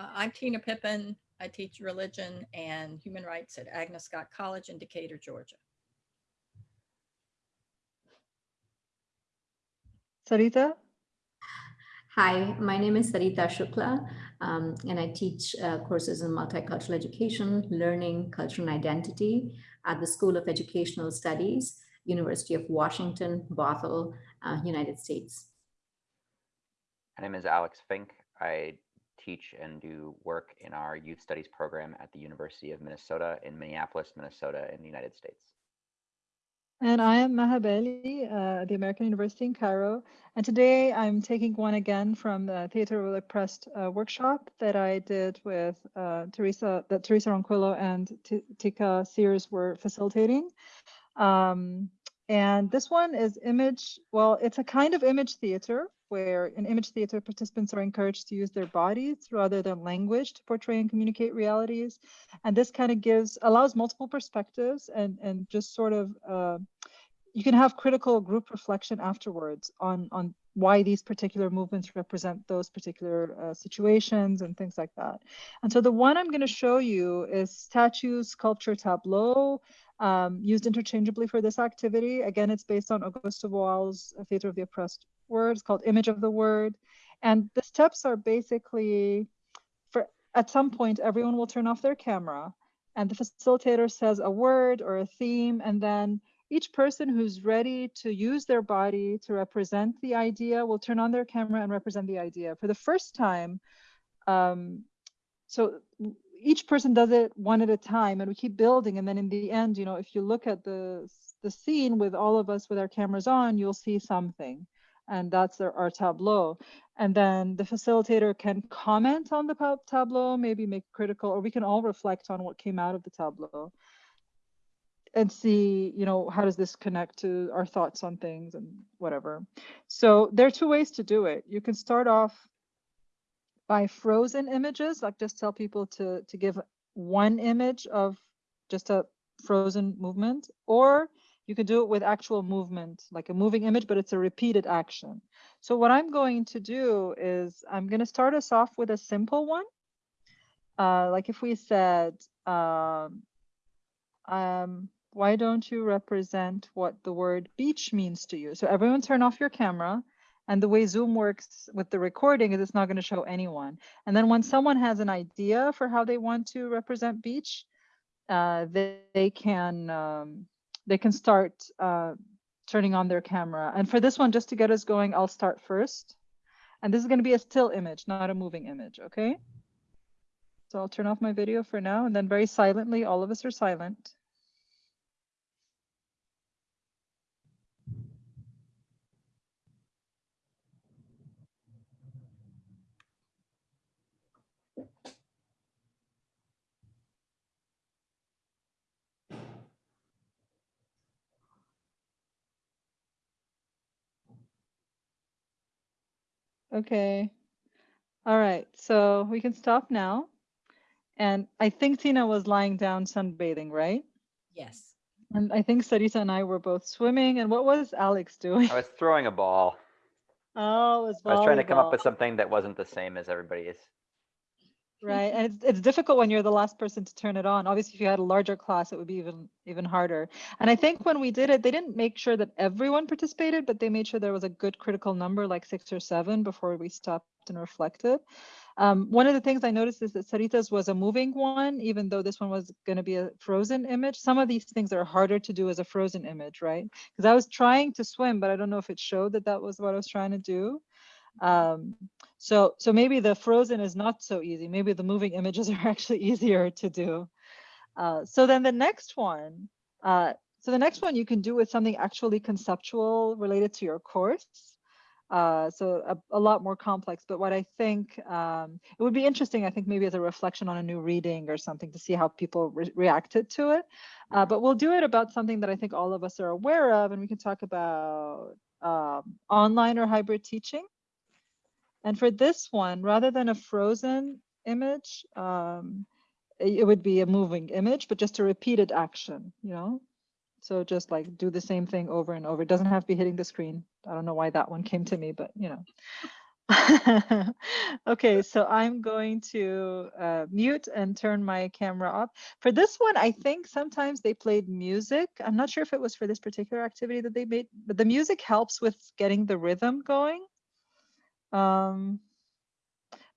Uh, I'm Tina Pippin. I teach religion and human rights at Agnes Scott College in Decatur, Georgia. Sarita? Hi, my name is Sarita Shukla, um, and I teach uh, courses in multicultural education, learning, culture, and identity at the School of Educational Studies, University of Washington, Bothell, uh, United States. My name is Alex Fink. I teach and do work in our youth studies program at the University of Minnesota in Minneapolis, Minnesota in the United States. And I am Maha Bali, uh, the American University in Cairo. And today I'm taking one again from the Theater of the Oppressed uh, workshop that I did with uh, Teresa, that Teresa Ronquillo and T Tika Sears were facilitating. Um, and this one is image, well, it's a kind of image theater where in image theater participants are encouraged to use their bodies rather than language to portray and communicate realities. And this kind of gives, allows multiple perspectives and, and just sort of, uh, you can have critical group reflection afterwards on, on why these particular movements represent those particular uh, situations and things like that. And so the one I'm going to show you is statue, sculpture, tableau, um, used interchangeably for this activity. Again, it's based on Augusto Boal's Theater of the Oppressed Word. It's called Image of the Word. And the steps are basically, for at some point, everyone will turn off their camera and the facilitator says a word or a theme, and then each person who's ready to use their body to represent the idea will turn on their camera and represent the idea. For the first time, um, so each person does it one at a time and we keep building and then in the end you know if you look at the the scene with all of us with our cameras on you'll see something and that's our, our tableau. And then the facilitator can comment on the tableau maybe make critical or we can all reflect on what came out of the tableau and see you know how does this connect to our thoughts on things and whatever. So there are two ways to do it. You can start off by frozen images, like just tell people to, to give one image of just a frozen movement, or you can do it with actual movement, like a moving image, but it's a repeated action. So what I'm going to do is I'm going to start us off with a simple one. Uh, like if we said, um, um, why don't you represent what the word beach means to you? So everyone turn off your camera and the way Zoom works with the recording is it's not going to show anyone. And then when someone has an idea for how they want to represent beach, uh, they, they can um, they can start uh, turning on their camera. And for this one, just to get us going, I'll start first. And this is going to be a still image, not a moving image, okay? So I'll turn off my video for now, and then very silently, all of us are silent. Okay. All right, so we can stop now. And I think Tina was lying down sunbathing, right? Yes. And I think Sarita and I were both swimming. And what was Alex doing? I was throwing a ball. Oh, it was I was trying to come up with something that wasn't the same as everybody's. Right, and it's, it's difficult when you're the last person to turn it on. Obviously, if you had a larger class, it would be even even harder. And I think when we did it, they didn't make sure that everyone participated, but they made sure there was a good critical number, like six or seven, before we stopped and reflected. Um, one of the things I noticed is that Sarita's was a moving one, even though this one was going to be a frozen image. Some of these things are harder to do as a frozen image, right? Because I was trying to swim, but I don't know if it showed that that was what I was trying to do. Um, so, so maybe the frozen is not so easy. Maybe the moving images are actually easier to do. Uh, so then the next one, uh, so the next one you can do with something actually conceptual related to your course. Uh, so a, a, lot more complex, but what I think um, it would be interesting, I think maybe as a reflection on a new reading or something to see how people re reacted to it. Uh, but we'll do it about something that I think all of us are aware of, and we can talk about um, online or hybrid teaching. And for this one, rather than a frozen image, um, it would be a moving image, but just a repeated action, you know? So just like do the same thing over and over. It doesn't have to be hitting the screen. I don't know why that one came to me, but you know. okay, so I'm going to uh, mute and turn my camera off. For this one, I think sometimes they played music. I'm not sure if it was for this particular activity that they made, but the music helps with getting the rhythm going. Um,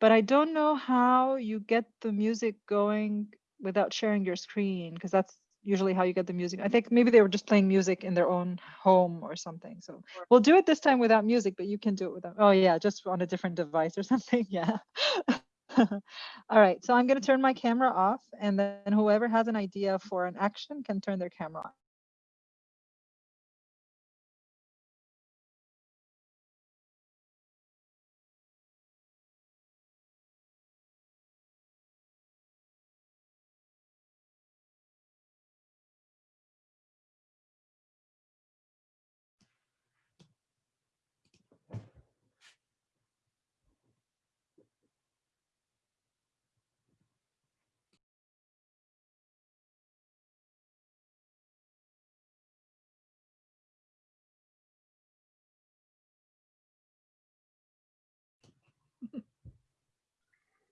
but I don't know how you get the music going without sharing your screen, because that's usually how you get the music. I think maybe they were just playing music in their own home or something. So we'll do it this time without music, but you can do it without. Oh yeah, just on a different device or something. Yeah. All right, so I'm going to turn my camera off and then whoever has an idea for an action can turn their camera on.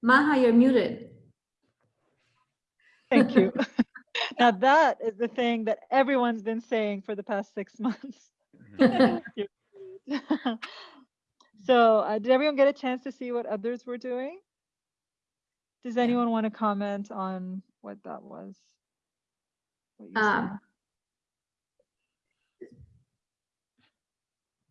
Maha, you're muted. Thank you. now that is the thing that everyone's been saying for the past six months. So uh, did everyone get a chance to see what others were doing? Does anyone want to comment on what that was? What? Um,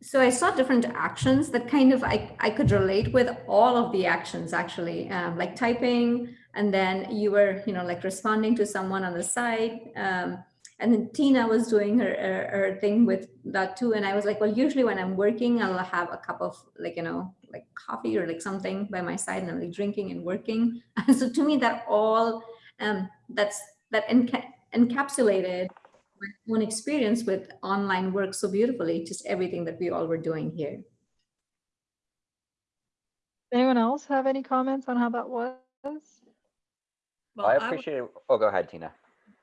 so I saw different actions that kind of I, I could relate with all of the actions actually, um, like typing, and then you were, you know, like responding to someone on the side. Um, and then Tina was doing her, her, her thing with that too. And I was like, well, usually when I'm working, I'll have a cup of like, you know, like coffee or like something by my side and I'm like drinking and working. so to me, that all, um, that's, that enca encapsulated my own experience with online work so beautifully, just everything that we all were doing here. Anyone else have any comments on how that was? Well, I I w- appreciate it. Oh, go ahead, Tina.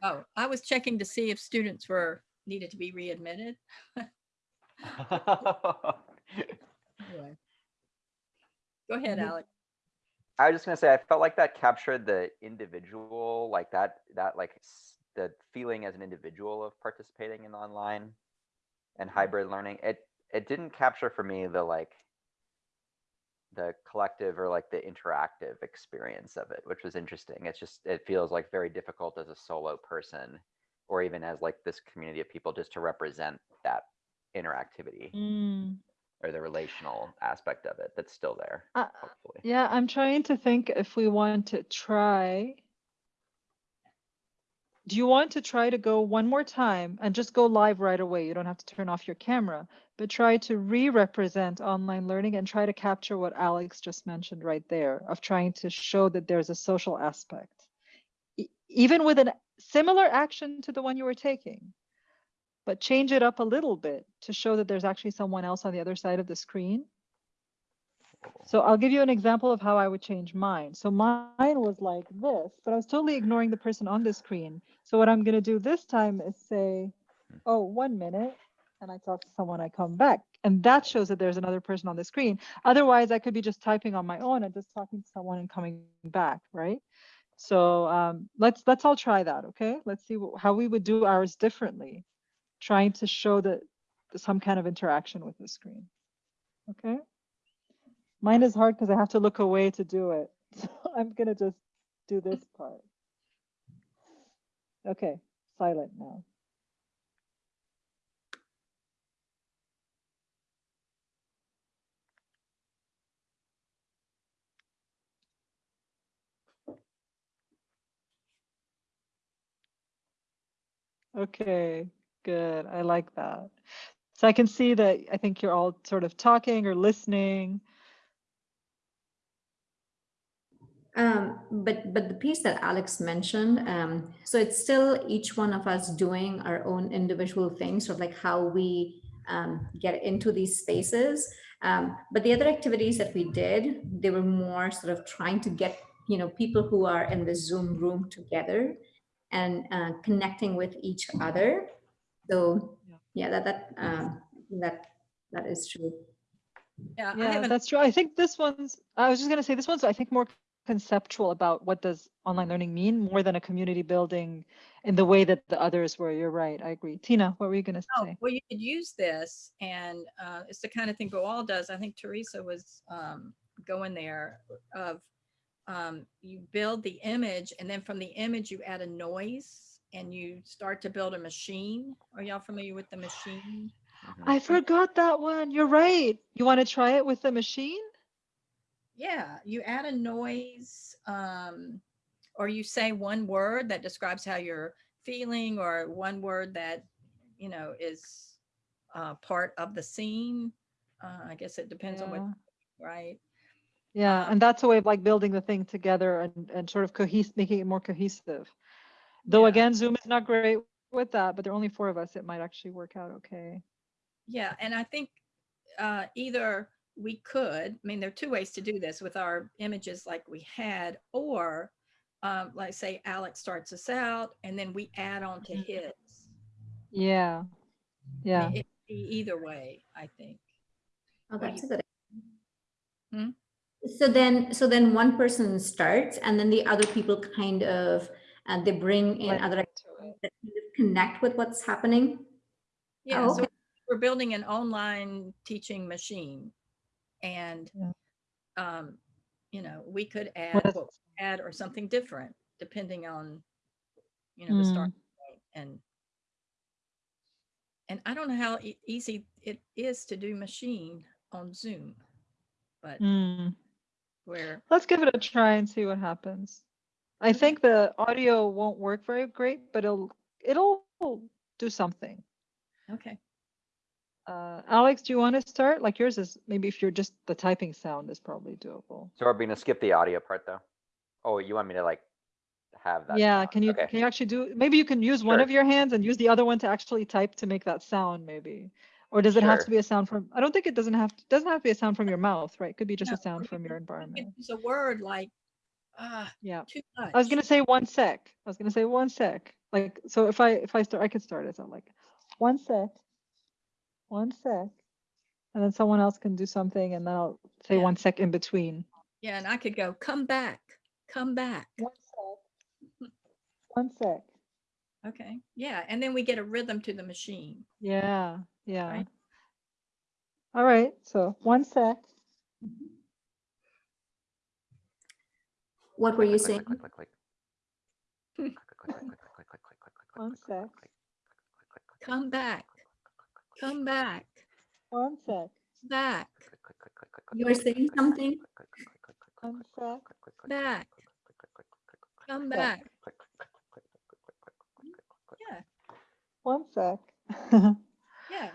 Oh, I was checking to see if students were needed to be readmitted. Anyway. Go ahead. Alex. I was just gonna say, I felt like that captured the individual, like that, that like s- the feeling as an individual of participating in online and hybrid learning. It it didn't capture for me the like the collective or like the interactive experience of it, which was interesting. It's just it feels like very difficult as a solo person or even as like this community of people just to represent that interactivity Mm, or the relational aspect of it that's still there, Uh, hopefully. yeah, I'm trying to think if we want to try. Do you want to try to go one more time and just go live right away? You don't have to turn off your camera, but try to re-represent online learning and try to capture what Alex just mentioned right there of trying to show that there's a social aspect. Even with a similar action to the one you were taking, but change it up a little bit to show that there's actually someone else on the other side of the screen. So I'll give you an example of how I would change mine. So mine was like this, but I was totally ignoring the person on the screen. So what I'm going to do this time is say, oh, one minute. And I talk to someone, I come back. And that shows that there's another person on the screen. Otherwise, I could be just typing on my own and just talking to someone and coming back, right? So um, let's let's all try that, okay? Let's see how we would do ours differently, trying to show that some kind of interaction with the screen, okay? Mine is hard because I have to look away to do it. So I'm gonna just do this part. Okay, silent now. Okay, good. I like that. So I can see that I think you're all sort of talking or listening. Um, but but the piece that Alex mentioned, um, so it's still each one of us doing our own individual things, sort of like how we um, get into these spaces. Um, but the other activities that we did, they were more sort of trying to get you know people who are in the Zoom room together and uh, connecting with each other. So Yeah. yeah, that that um, that that is true. Yeah, Yeah, that's true. I think this one's, I was just gonna say, this one's, I think, more conceptual about what does online learning mean more than a community building in the way that the others were. You're right. I agree. Tina, what were you gonna say? oh, say? well, you could use this and uh, it's the kind of thing Boal does. I think Teresa was um, going there of um, you build the image and then from the image you add a noise and you start to build a machine. Are y'all familiar with the machine? Mhm. I forgot that one. You're right. You want to try it with the machine? Yeah, you add a noise, um, or you say one word that describes how you're feeling, or one word that, you know, is uh, part of the scene. Uh, I guess it depends on what, right? Yeah, Um, and that's a way of like building the thing together and, and sort of cohesive, making it more cohesive. Though Yeah. again, Zoom is not great with that, but there are only four of us. It might actually work out okay. Yeah, and I think uh, either we could, I mean, there are two ways to do this with our images like we had, or um, like say Alex starts us out and then we add on to Mhm. his. Yeah. I Yeah. mean, It'd either way, I think. Oh, that's a good. Hmm? So then, so then one person starts and then the other people kind of, uh, they bring in Like other into that kind connect with what's happening. Yeah, Oh, so we're building an online teaching machine. And, Yeah. um, you know, we could add What is- what add or something different depending on, you know, the start Mm, point and and I don't know how e- easy it is to do machine on Zoom, but mm. where, Let's give it a try and see what happens. I think the audio won't work very great, but it'll it'll do something. Okay. Uh, Alex, do you want to start? Like yours is maybe if you're just the typing sound is probably doable. So are we gonna skip the audio part though? Oh, you want me to like have that? Yeah, sound? can you Okay. can you actually do maybe you can use one of your hands and use the other one to actually type to make that sound maybe. Or does it have to be a sound from I don't think it doesn't have to doesn't have to be a sound from your mouth, right? It could be just No, a sound from your environment. could Use a word like, ah, Yeah. too much. I was gonna say one sec. I was gonna say one sec. Like so if I if I start I could start it. So I'm like one sec one sec. And then someone else can do something and then I'll say Yeah. one sec in between. Yeah, and I could go, come back, come back. One sec. One sec. Okay, yeah, and then we get a rhythm to the machine. Yeah, yeah. Right. All right, so one sec. What were you saying? One sec. Come back, Come back. Onset. Back. You were saying something? Onset. Back. Back. Come back. Yeah. One sec. yeah.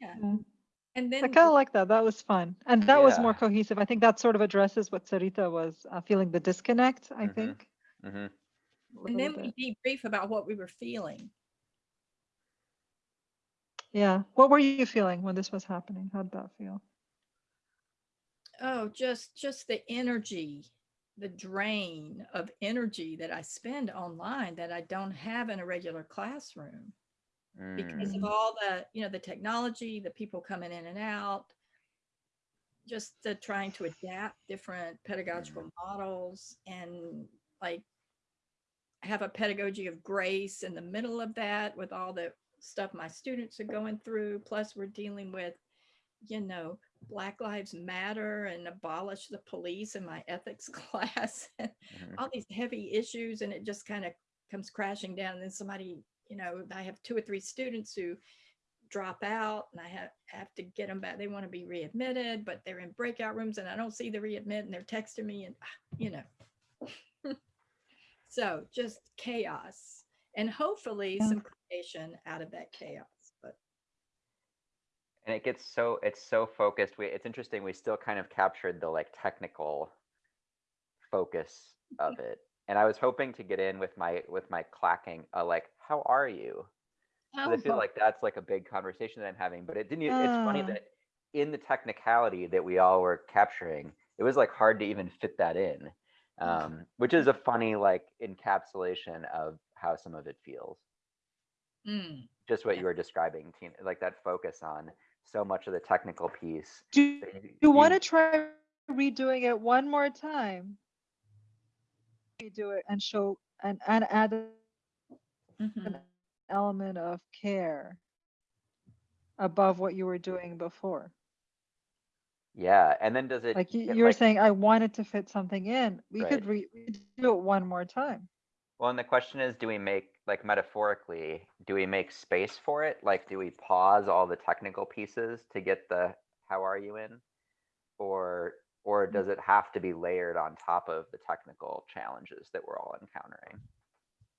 Yeah. Mm. And then I kind of like that. That was fun. And that yeah. was more cohesive. I think that sort of addresses what Sarita was uh, feeling the disconnect, I mm -hmm. think. Mm -hmm. And then bit. we debrief about what we were feeling. Yeah. What were you feeling when this was happening? How'd that feel? Oh, just, just the energy, the drain of energy that I spend online that I don't have in a regular classroom. because of Mm. all the you know the technology the people coming in and out just the trying to adapt different pedagogical models and like have a pedagogy of grace in the middle of that with all the stuff my students are going through plus we're dealing with you know black lives matter and abolish the police in my ethics class and Mhm. all these heavy issues and it just kind of comes crashing down and then somebody you know i have two or three students who drop out and i have, have to get them back they want to be readmitted but they're in breakout rooms and i don't see the readmit and they're texting me and ah, you know so just chaos and hopefully Yeah. some out of that chaos but And it gets so, it's so focused. We, it's interesting, we still kind of captured the like technical focus of it. And I was hoping to get in with my, with my clacking, uh, like, how are you? I feel like that's like a big conversation that I'm having, but it didn't, e- it's funny Ah. that in the technicality that we all were capturing, it was like hard to even fit that in. Um, which is a funny like encapsulation of how some of it feels. Mm, Just what Yeah. you were describing, Tina, like that focus on so much of the technical piece. Do you- you want to try redoing it one more time? Redo it and show and, and add an Mhm. element of care above what you were doing before. Yeah, and then does it? Like you, you were like- saying, I wanted to fit something in. We Right. could re- do it one more time. Well, and the question is, do we make, like metaphorically, do we make space for it? Like, do we pause all the technical pieces to get the how are you in? Or, or does it have to be layered on top of the technical challenges that we're all encountering?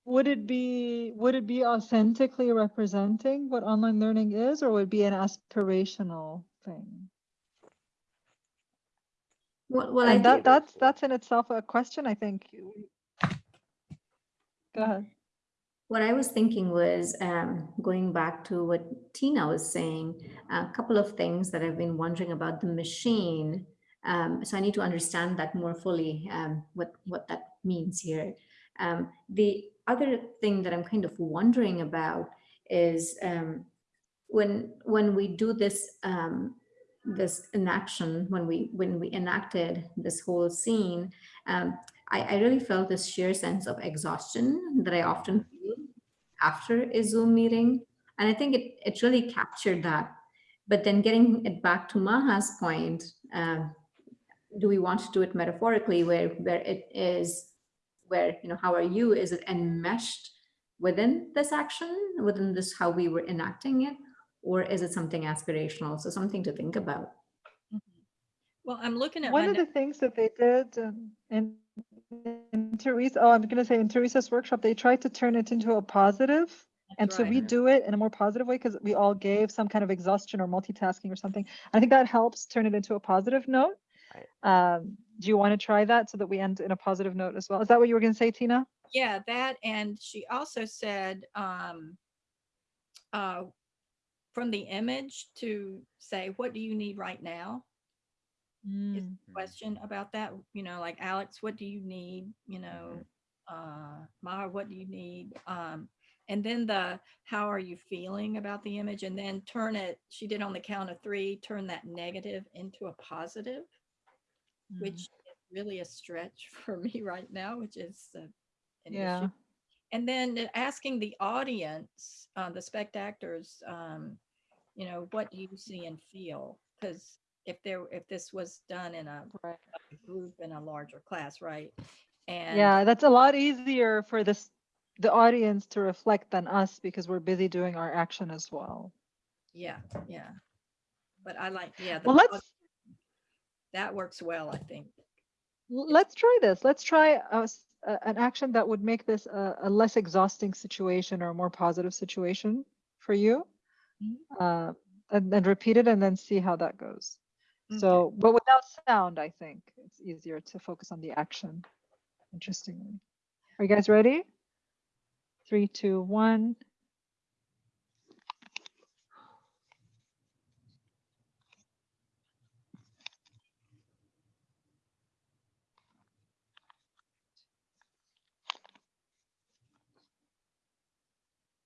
Would it be would it be authentically representing what online learning is, or would it be an aspirational thing? Well, well I and think that that's that's in itself a question. I think. Go ahead. What I was thinking was um, going back to what Tina was saying, a couple of things that I've been wondering about the machine. Um, so I need to understand that more fully, um, what, what that means here. Um, the other thing that I'm kind of wondering about is um, when when we do this um, this enaction, when we when we enacted this whole scene, I, I really felt this sheer sense of exhaustion that I often after a Zoom meeting. And I think it, it really captured that. But then getting it back to Maha's point, um, do we want to do it metaphorically where, where it is, where, you know, how are you? Is it enmeshed within this action, within this, how we were enacting it? Or is it something aspirational? So something to think about. Mhm. Well, I'm looking at One of the things that they did um, in, in Teresa, oh, I'm going to say in Teresa's workshop, they tried to turn it into a positive and That's to right. redo it in a more positive way because we all gave some kind of exhaustion or multitasking or something. I think that helps turn it into a positive note. Um, do you want to try that so that we end in a positive note as well? Is that what you were going to say, Tina? Yeah, that, and she also said, um, uh, from the image to say, what do you need right now? Is Mm, the question about that, you know, like Alex, what do you need? You know, uh, Maha, what do you need? Um, and then the, how are you feeling about the image? And then turn it, she did on the count of three, turn that negative into a positive, which mm. is really a stretch for me right now, which is uh, an Yeah. issue. And then asking the audience, uh, the spectators, um, you know, what do you see and feel? Because if there, if this was done in a Right. group in a larger class, right? And Yeah, that's a lot easier for this the audience to reflect than us because we're busy doing our action as well. yeah, yeah. But I like, yeah. Well, let's That works well, I think. let's try this. Let's try a s- a- an action that would make this a, a less exhausting situation or a more positive situation for you. Mhm. Uh, and then repeat it and then see how that goes. Okay. So, but without sound, I think it's easier to focus on the action. Interestingly. Are you guys ready? Three, two, one.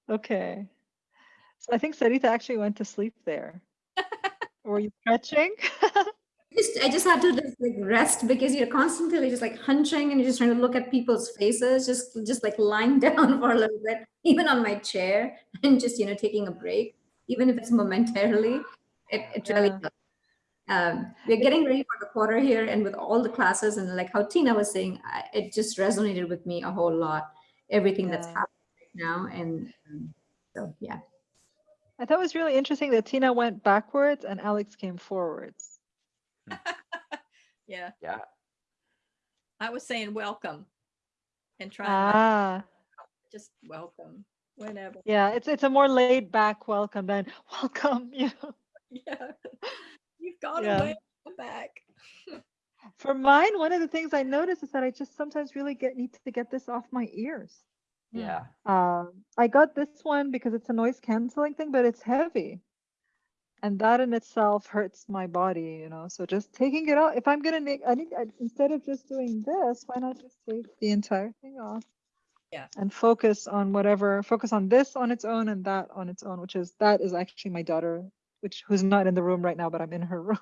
Okay. So I think Sarita actually went to sleep there. Were you stretching? Just, I just had to just like rest because you're constantly just like hunching and you're just trying to look at people's faces, just just like lying down for a little bit, even on my chair, and just you know taking a break, even if it's momentarily. It, it really. Yeah. does. Um, we're getting ready for the quarter here, and with all the classes and like how Tina was saying, I, it just resonated with me a whole lot. Everything that's happening right now, and um, so yeah. I thought it was really interesting that Tina went backwards and Alex came forwards. Yeah, Yeah, I was saying welcome and trying Ah, just welcome whenever. yeah, it's it's a more laid back welcome than welcome. You know. Yeah. You've gone Yeah. away, come back. For mine, one of the things I notice is that I just sometimes really get need to get this off my ears. Yeah. Um, I got this one because it's a noise canceling thing, but it's heavy. And that in itself hurts my body, you know. So just taking it out. If I'm gonna make, I need I, instead of just doing this, why not just take the entire thing off? Yeah. And focus on whatever. Focus on this on its own and that on its own, which is that is actually my daughter which who's not in the room right now, but I'm in her room.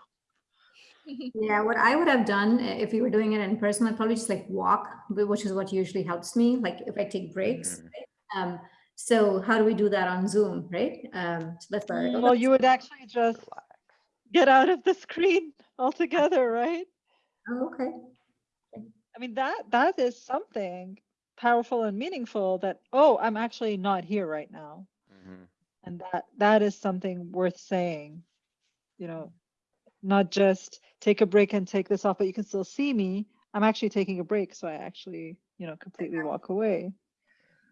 Yeah, what I would have done uh, if we were doing it in person, I'd probably just like walk, which is what usually helps me, like if I take breaks. Mhm. right? Um, so how do we do that on Zoom, right? Um, so that's where I go, Well, you would actually just get out of the screen altogether, right? Oh, okay. I mean, that that is something powerful and meaningful that, oh, I'm actually not here right now. Mhm. And that that is something worth saying, you know, not just take a break and take this off, but you can still see me. I'm actually taking a break, so I actually, you know, completely walk away.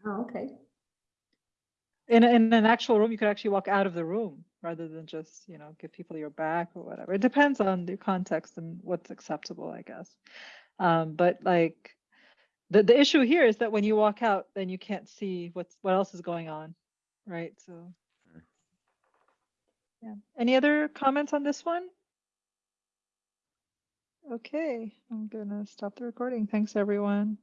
Oh, okay. In, in an actual room, you could actually walk out of the room rather than just, you know, give people your back or whatever. It depends on the context and what's acceptable, I guess. Um, but like the, the issue here is that when you walk out, then you can't see what's what else is going on, right? So yeah. Any other comments on this one? Okay, I'm gonna stop the recording. Thanks, everyone.